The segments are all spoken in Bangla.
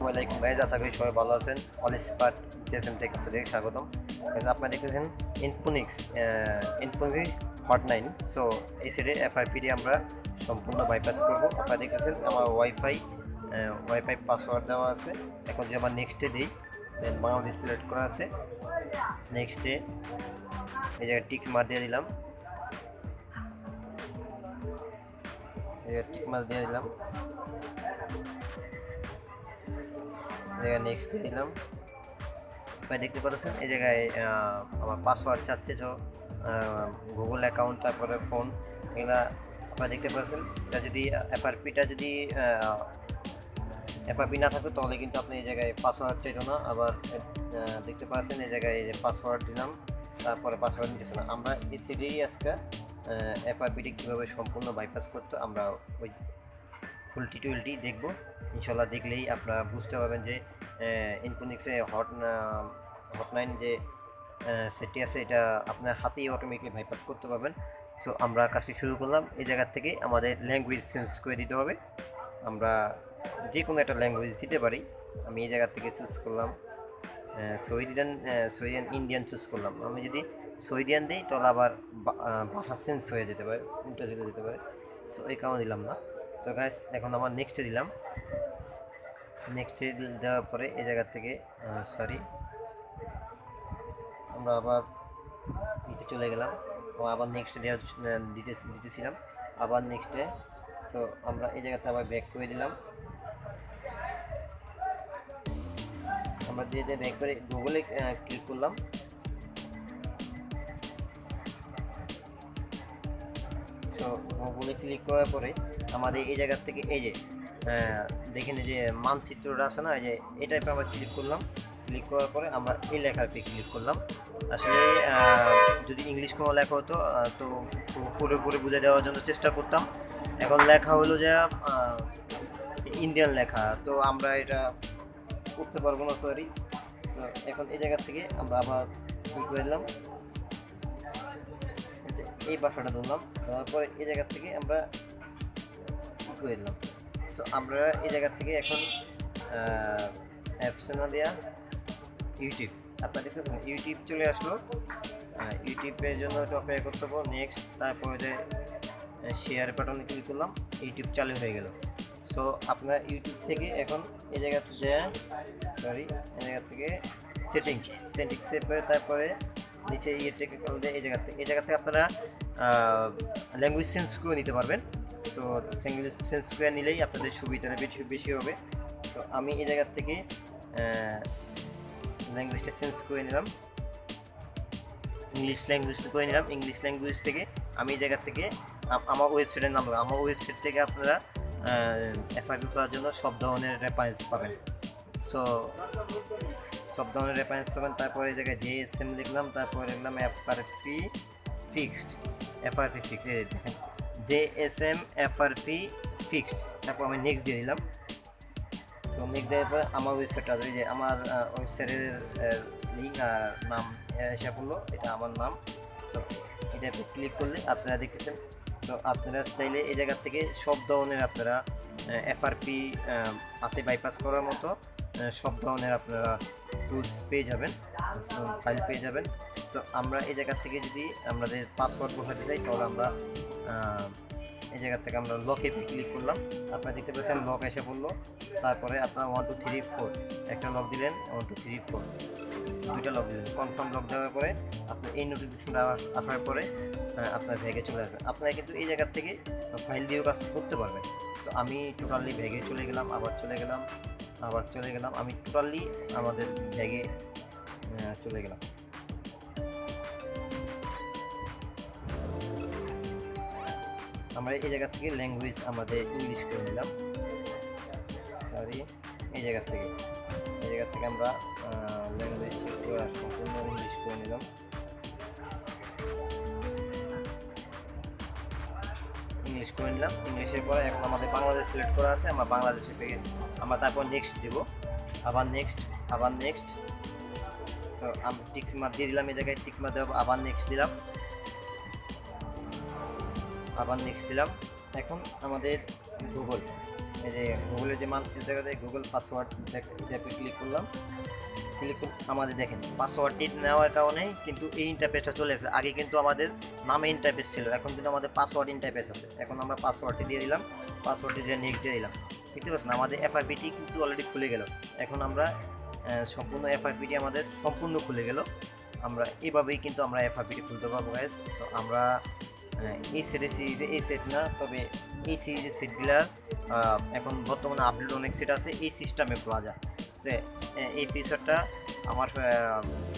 সবাই ভালো আছেন। থেকে স্বাগতম। ইনফোনিক্স নাইন সো এই সেটে এফআইপি দিয়ে আমরা সম্পূর্ণ বাইপাস করব। আপনারা দেখতেছেন আমার ওয়াইফাই ওয়াইফাই পাসওয়ার্ড দেওয়া আছে। এখন যদি আমার নেক্সটে দিই দেন বাংলাদেশ সিলেক্ট করা আছে। নেক্সটে এই জায়গায় টিক মার দিয়ে দিলাম। এই টিক মার দিয়ে দিলাম। জায়গায় নেক্সট দিলাম। আপনারা দেখতে পাচ্ছেন এই জায়গায় আমার পাসওয়ার্ড চাচ্ছে তো গুগল অ্যাকাউন্ট তারপরে ফোন এগুলা আপনারা দেখতে পাচ্ছেন এটা যদি এফআরপিটা যদি এফআরপি না থাকতো তাহলে কিন্তু আপনি এই জায়গায় পাসওয়ার্ড চাইতো না। আবার দেখতে পাচ্ছেন এই জায়গায় যে পাসওয়ার্ড দিলাম, তারপরে পাসওয়ার্ড নিতেছে না আমরা এই সিডিই আজকে এফআরপিটি কীভাবে সম্পূর্ণ বাইপাস করতো, আমরা ওই ফুল টিটুয়েলটি দেখব। ইনশাল্লাহ দেখলেই আপনারা বুঝতে পারবেন যে ইনফোনিক্সে হট হটলাইন যে সেটটি আছে, এটা আপনার হাতেই অটোমেটিকলি বাইপাস করতে পারবেন। সো আমরা কাজটি শুরু করলাম। এই জায়গার থেকে আমাদের ল্যাঙ্গুয়েজ চেঞ্জ করে দিতে হবে। আমরা যে কোনো একটা ল্যাঙ্গুয়েজ দিতে পারি। আমি এই জায়গা থেকে চুজ করলাম সৌদিয়ান সৌদিয়ান ইন্ডিয়ান চুজ করলাম। আমি যদি সৌদিয়ান দিই, তাহলে আবার ভাষা চেঞ্জ হয়ে যেতে পারে, উল্টো চলে যেতে পারে। সো এই কারণে দিলাম না। তো গাইস এখন আমার নেক্সটে দিলাম। নেক্সটে দেওয়ার পরে এই জায়গা থেকে সরি আমরা আবার ইতে চলে গেলাম। আবার নেক্সটে দেওয়া দিতে, দিতেছিলাম। আবার নেক্সটে সো আমরা এই জায়গাতে আবার ব্যাক করে দিলাম। আমরা দিয়ে দিয়ে ব্যাক করে গুগলে ক্লিক করলাম। সো গুগলে ক্লিক করার পরে আমাদের এই জায়গার থেকে, এই যে দেখেন যে মানচিত্রটা আছে না যে এই টাইপে আমরা ক্লিক করলাম। ক্লিক করার পরে আমরা এই লেখাতে ক্লিক করলাম। আসলে যদি ইংলিশ কোনো লেখা হতো তো পু- পুরোপুরি বুঝে দেওয়ার জন্য চেষ্টা করতাম। এখন লেখা হলো যে ইন্ডিয়ান লেখা, তো আমরা এটা করতে পারব না সরি তো এখন এই জায়গা থেকে আমরা আবার কি করে দিলাম। এই বাসাটা ধরলাম দেওয়ার পরে এই জায়গা থেকে আমরা কি করে দিলাম। সো আমরা এই জায়গা থেকে এখন অ্যাপসে না দেওয়া ইউটিউব। আপনার দেখতে ইউটিউব চলে আসলো। ইউটিউবের জন্য একটু অপেক্ষা করতে হবে। নেক্সট তারপরে যে শেয়ার বাটনে ক্লিক করলাম, ইউটিউব চালু হয়ে গেল। সো আপনার ইউটিউব থেকে এখন এই জায়গা থেকে সরি এই জায়গা থেকে সেটিংস সেটিংসে পরে তারপরে নিচে ইয়ে থেকে করলে এই জায়গা থেকে, এই জায়গা থেকে আপনারা ল্যাঙ্গুয়েজ চেঞ্জ করে নিতে পারবেন। সো চেঞ্জ করে নিলেই আপনাদের সুবিধাটা বেশি বেশি হবে। তো আমি এই জায়গা থেকে ল্যাঙ্গুয়েজটা চেঞ্জ করে নিলাম। ইংলিশ ল্যাঙ্গুয়েজ করে নিলাম। ইংলিশ ল্যাঙ্গুয়েজ থেকে আমি এই জায়গা থেকে আমার ওয়েবসাইটের নাম। আমার ওয়েবসাইট থেকে আপনারা এফআইপি করার জন্য সব ধরনের রেফারেন্স পাবেন। সো সব ধরনের রেফারেন্স পাবেন। তারপরে এই জায়গায় জে এস এম লিখলাম। তারপরে লিখলাম এফআরপি ফিক্সড এফআরপি ফিক্সড দেখেন। J S M FRP fixed তারপর আমি নেক্সট দিয়ে দিলাম। সো নেক্সট দেওয়ার পর আমার ওয়েবসাইটটা এই যে আমার ওয়েবসাইটের লিঙ্ক আর নাম এসে পড়ল, এটা আমার নাম। সো এটা ক্লিক করলে আপনারা দেখতেছেন। তো আপনারা চাইলে এই জায়গা থেকে সব ধরনের আপনারা এফআরপি হাতে বাইপাস করার মতো সব ধরনের আপনারা টুলস পেয়ে যাবেন ফাইল পেয়ে যাবেন। তো আমরা এই জায়গা থেকে যদি আমাদের পাসওয়ার্ড বসাতে চাই তাহলে আমরা এই জায়গা থেকে আমরা লকে ক্লিক করলাম। আপনারা দেখতে পাচ্ছেন লক এসে পড়ল। তারপরে আপনারা ওয়ান টু থ্রি ফোর একটা লক দিলেন ওয়ান টু থ্রি ফোর দুইটা লক দিলেন। কনফার্ম লক দেওয়ার পরে আপনার এই নোটিফিকেশনটা আসার পরে আপনার ভ্যাগে চলে আসবে আপনারা কিন্তু এই জায়গার থেকে ফাইল দিয়েও কাজ করতে পারবেন। তো আমি টোটালি ভ্যাগে চলে গেলাম আবার চলে গেলাম আবার চলে গেলাম। আমি টোটালি আমাদের আহ, চলে গেলাম। আমরা এই জায়গা থেকে ল্যাঙ্গুয়েজ আমাদের ইংলিশ করে নিলাম। সরি এই জায়গা থেকে। এই জায়গা থেকে আমরা ল্যাঙ্গুয়েজ সম্পূর্ণ ইংলিশ করে নিলাম। ইংলিশ করে নিলাম। ইংলিশের পরে এখন আমাদের বাংলাদেশ সিলেক্ট করা আছে। আমরা বাংলাদেশে পেয়ে আমরা তারপর নেক্সট দেব। আবার নেক্সট আবার নেক্সট তো আমি টিক মার দিয়ে দিলাম এই জায়গায়। টিক মার দেবো আবার নেক্সট দিলাম। আবার নেক্সট দিলাম। এখন আমাদের গুগল এই যে গুগলের যে মানচিত্র দেখা যায় গুগল পাসওয়ার্ড অ্যাপে ক্লিক করলাম। ক্লিক আমাদের দেখেন পাসওয়ার্ডটি নেওয়ার কারণে কিন্তু এই ইন্টারফেসটা চলে এসেছে। আগে কিন্তু আমাদের নামে ইন্টারফেস ছিল, এখন কিন্তু আমাদের পাসওয়ার্ড ইন্টারফেস আছে। এখন আমরা পাসওয়ার্ডটি দিয়ে দিলাম পাসওয়ার্ডটি দিয়ে নেক্সট দিয়ে দিলাম। দেখতে পাচ্ছেন, আমাদের এফআইপিটি কিন্তু অলরেডি খুলে গেল। এখন আমরা সম্পূর্ণ এফআইপিটি আমাদের সম্পূর্ণ খুলে গেল। আমরা এভাবেই কিন্তু আমরা এফআইপিটি খুলতে পারব গাইজ সো আমরা এই সেটের সিরিজে এই সেট না, তবে এই সিরিজের সেটগুলার এখন বর্তমানে আপডেট অনেক সেট আছে, এই সিস্টেমে পাওয়া যায়। এই ফিচারটা আমার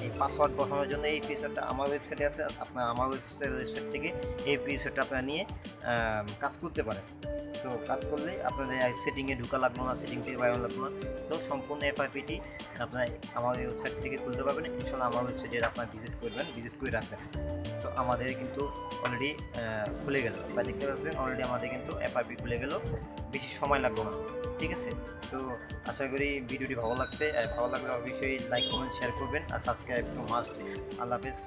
এই পাসওয়ার্ড বসানোর জন্য এই ফিচারটা আমার ওয়েবসাইটে আছে, আপনার আমার ওয়েবসাইট ওয়েবসাইট থেকে এই ফিচারটা আপনারা নিয়ে কাজ করতে পারেন। তো কাজ করলে আপনাদের সেটিংয়ে ঢুকা লাগল না সেটিং থেকে বাইরে লাগল না। তো সম্পূর্ণ এফআইপিটি আপনার আমার ওয়েবসাইট থেকে খুলতে পারবেন ইনশাল্লাহ আমার ওয়েবসাইটে আপনার ভিজিট করবেন ভিজিট করে রাখবেন। সো আমাদের কিন্তু অলরেডি খুলে গেল। বা দেখতে পাচ্ছেন অলরেডি আমাদের কিন্তু এফআইপি খুলে গেল। বেশি সময় লাগল না, ঠিক আছে? তো আশা করি ভিডিওটি ভালো লাগছে। ভালো লাগলে অবশ্যই লাইক কমেন্ট শেয়ার করবেন। আর সাবস্ক্রাইব টু মাস্ট আল্লাহ হাফেজ।